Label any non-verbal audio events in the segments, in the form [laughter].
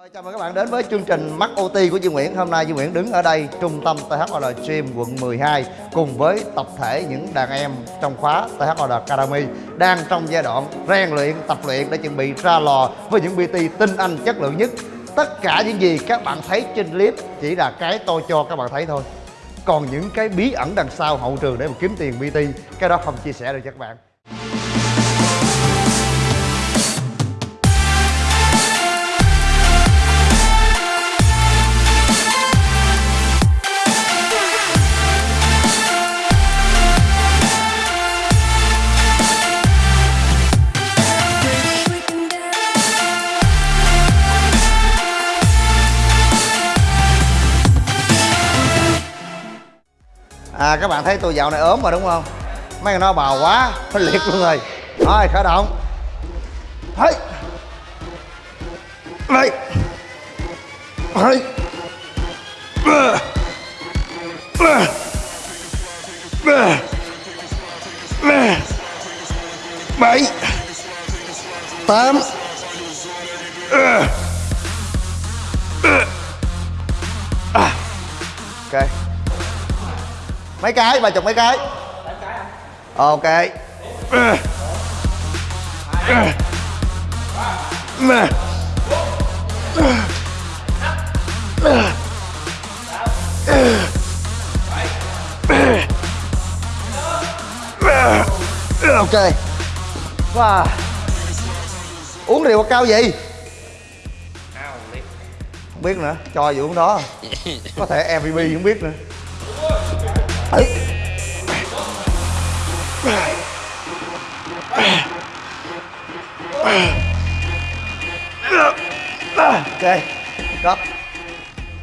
Rồi, chào mừng các bạn đến với chương trình Mắt OT của Duy Nguyễn. Hôm nay Duy Nguyễn đứng ở đây trung tâm THOL Gym quận 12 Cùng với tập thể những đàn em trong khóa THOL Academy Đang trong giai đoạn rèn luyện, tập luyện để chuẩn bị ra lò với những PT tinh anh chất lượng nhất. Tất cả những gì các bạn thấy trên clip chỉ là cái tôi cho các bạn thấy thôi. Còn những cái bí ẩn đằng sau hậu trường để mà kiếm tiền PT Cái đó không chia sẻ được cho các bạn. À các bạn thấy tôi dạo này ốm mà đúng không? Mấy người nó bào quá, phải liệt luôn rồi Thôi khởi động Hey. Đây Hey. Bảy Tám mấy cái ba chục mấy cái? Ok. Ok. Wow. uống rượu cao gì không biết nữa, cho gì uống đó. Có thể mvp không biết nữa.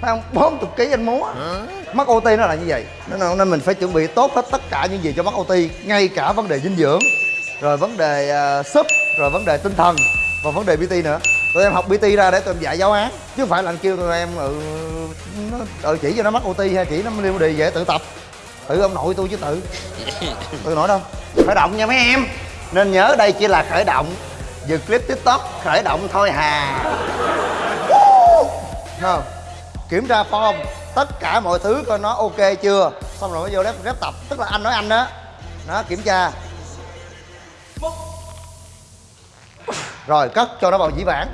Không bốn chục ký anh múa. Mắc OT nó là như vậy. Nên, nên mình phải chuẩn bị tốt hết tất cả những gì cho mắc OT ngay cả vấn đề dinh dưỡng rồi vấn đề uh, súp rồi vấn đề tinh thần và vấn đề PT nữa. Tụi em học PT ra để tụi em dạy giáo án chứ không phải là anh kêu tụi em ừ, nó, ừ chỉ cho nó mắc OT hay chỉ nó liên đề dễ tự tập. Tự ông nội tôi chứ tự. [laughs] Tôi nói đâu? Khởi động nha mấy em. Nên nhớ đây chỉ là khởi động. Dừng clip tiktok khởi động thôi hà. Không kiểm tra form, tất cả mọi thứ coi nó ok chưa? Xong rồi mới vô rep rep tập, tức là anh nói anh đó nó kiểm tra. Rồi, cất cho nó vào dĩ vãng.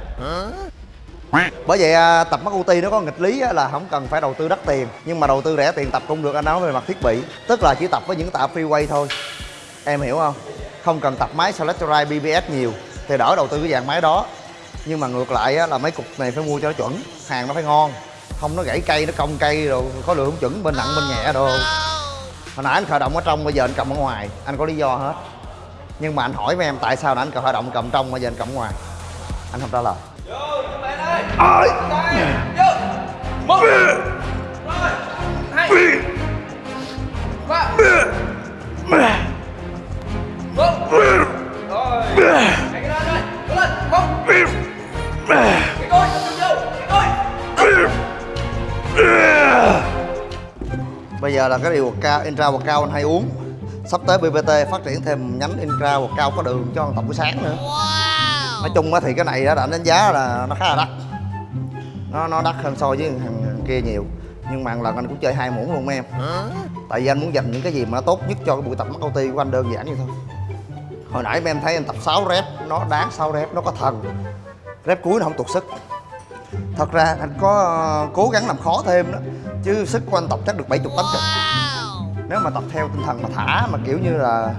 Bởi vậy à, tập mắt UT nó có nghịch lý là không cần phải đầu tư đắt tiền. Nhưng mà đầu tư rẻ tiền tập cũng được, anh nói về mặt thiết bị. Tức là chỉ tập với những tạ freeway thôi. Em hiểu không? Không cần tập máy Selectorite BBS nhiều, thì đỡ đầu tư cái dạng máy đó. Nhưng mà ngược lại là mấy cục này phải mua cho nó chuẩn, hàng nó phải ngon không nó gãy cây nó cong cây rồi có lượng không chuẩn bên nặng bên nhẹ đồ. Hồi nãy anh khởi động ở trong bây giờ anh cầm ở ngoài. Anh có lý do hết. Nhưng mà anh hỏi mấy em tại sao nãy anh khởi động cầm trong bây giờ anh cầm ở ngoài. Anh không trả lời. Ơi. Một giờ là cái điều cao intra và cao anh hay uống. Sắp tới bbt phát triển thêm nhánh intra và cao có đường cho tập buổi sáng nữa. Nói chung thì cái này đã đánh giá là nó khá là đắt. Nó nó đắt hơn so với thằng kia nhiều. Nhưng mà lần anh cũng chơi hai muỗng luôn em. Tại vì anh muốn dành những cái gì mà nó tốt nhất cho cái buổi tập mắt OT của anh đơn giản như thôi. Hồi nãy em thấy anh tập 6 rep nó đáng 6 rep nó có thần. Rep cuối nó không tụt sức. Thật ra anh có ờ, cố gắng làm khó thêm đó chứ sức của anh tập chắc được 70 80 nếu mà tập theo tinh thần mà thả mà kiểu như là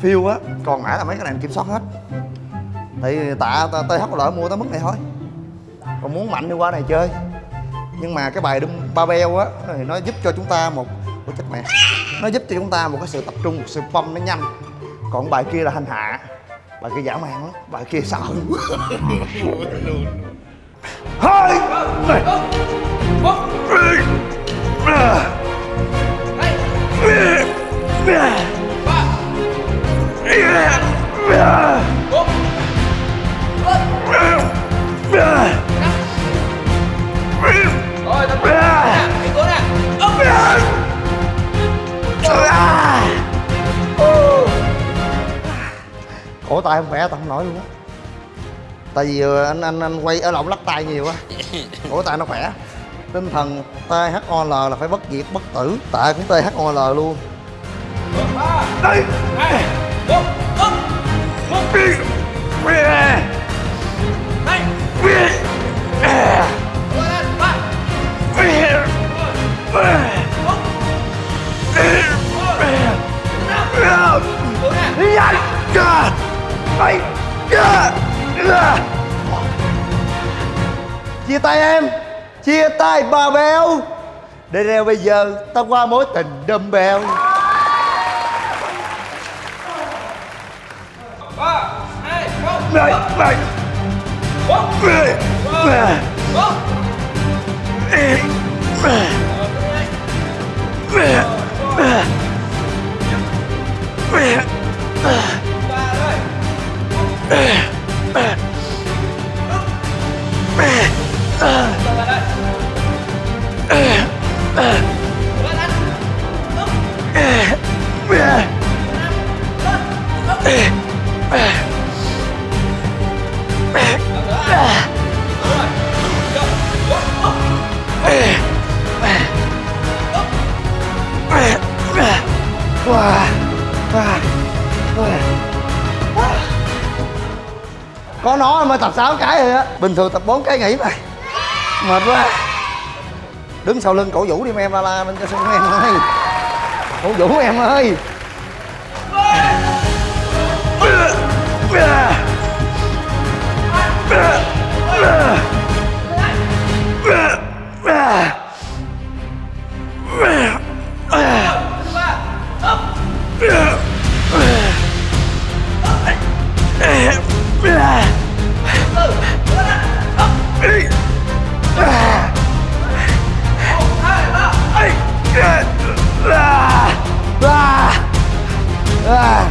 phiêu á còn mãi là mấy cái này anh kiểm soát hết. Thì tạ th lỡ mua tới mức này thôi. Còn muốn mạnh thì qua này chơi. Nhưng mà cái bài đâm ba beo á thì nó giúp cho chúng ta một Ủa chết mẹ nó giúp cho chúng ta một cái sự tập trung một sự pump nó nhanh. Còn bài kia là hành hạ bài kia dã man lắm bài kia sợ [laughs] hai! Ủa tay không khỏe tao không nổi luôn á tại vì ờ, anh anh anh quay ở lộn lắc tay nhiều quá cổ tay nó khỏe tinh thần THOL là phải bất diệt bất tử tạ cũng THOL luôn đây đây Vừa chia tay em, chia tay bà béo. Để reo bây giờ, ta qua mối tình đâm bèo. Ba hai một này. Này một Wow. Wow. Wow có nó mới tập 6 cái rồi á. Bình thường tập 4 cái nghỉ mà. Mệt quá. Đứng sau lưng cổ vũ đi em la la lên cho sung em ơi. Cổ vũ em ơi. À.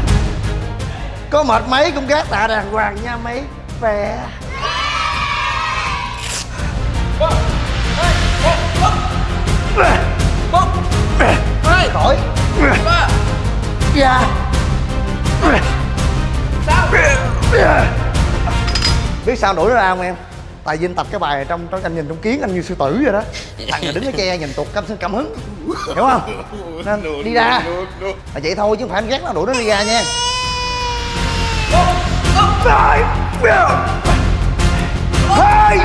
có mệt mấy cũng gác tạ đàng hoàng nha, mấy vẻ một hai khỏi. Ba dạ. Sao biết sao đuổi nó ra không em? Tại vì anh tập cái bài trong trong anh nhìn trong kiến anh như sư tử vậy đó. Thằng này đứng ở che nhìn tuột cảm cảm hứng. Hiểu không? Nên đi ra. là vậy thôi chứ không phải anh ghét nó đuổi nó đi ra nha. Mỏi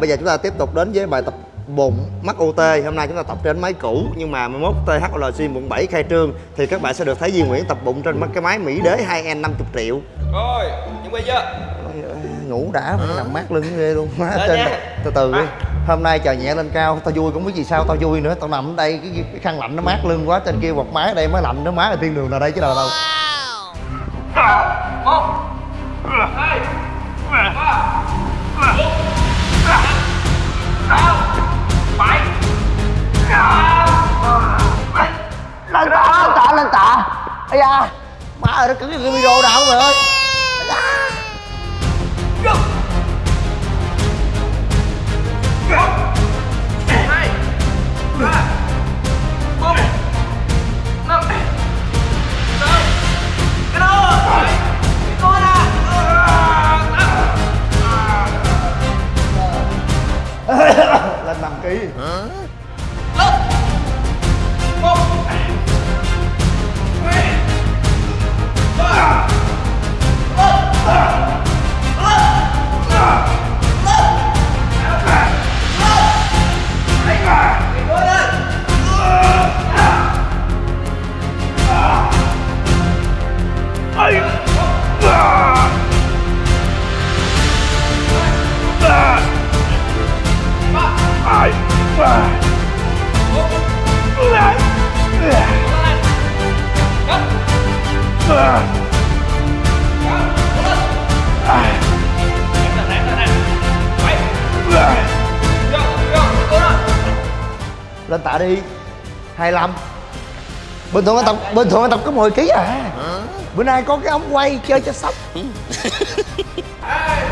bây giờ chúng ta tiếp tục đến với bài tập bụng mắt OT hôm nay chúng ta tập trên máy cũ nhưng mà 11 THLC quận 7 khai trương thì các bạn sẽ được thấy Duy Nguyễn tập bụng trên cái máy Mỹ Đế 2N 50 triệu. Rồi chuẩn bị chưa? Ngủ đã mà nằm mát lưng ghê luôn má trên từ từ đi. Hôm nay trời nhẹ lên cao tao vui cũng biết gì sao tao vui nữa. Tao nằm ở đây cái, cái khăn lạnh nó mát lưng quá trên kia quạt máy ở đây mới lạnh nó má ở thiên đường nào đây chứ đâu đâu. Một lên tạ lên tạ. Lên tạ ây da, má ơi, nó cứng cái video nào mày ơi? Tạ đi 25 bình thường anh tập bình thường anh tập có 10 kg à bữa nay có cái ống quay chơi cho sốc Hai,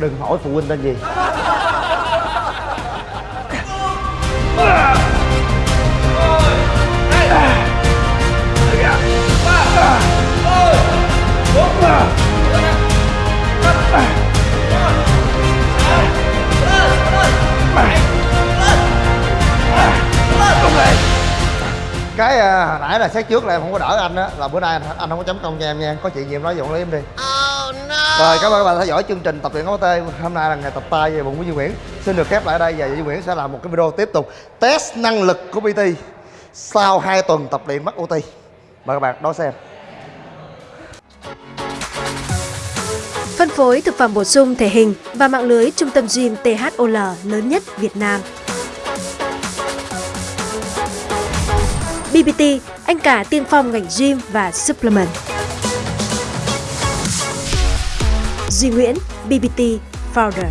đừng hỏi phụ huynh tên gì. Cái à, hồi nãy là xét trước là em không có đỡ anh á là bữa nay anh, anh không có chấm công cho em nha có chuyện gì em nói giọng lấy em đi. À, rồi cảm ơn các bạn đã theo dõi chương trình tập luyện ống tê. Hôm nay là ngày tập tay về bụng của Duy Nguyễn. Xin được khép lại ở đây và Duy Nguyễn sẽ làm một cái video tiếp tục. Test năng lực của PT sau 2 tuần tập luyện mắc OT mời các bạn đón xem. Phân phối thực phẩm bổ sung thể hình và mạng lưới trung tâm gym THOL lớn nhất Việt Nam. BBT, anh cả tiên phong ngành gym và supplement. Duy Nguyễn, BBT Founder.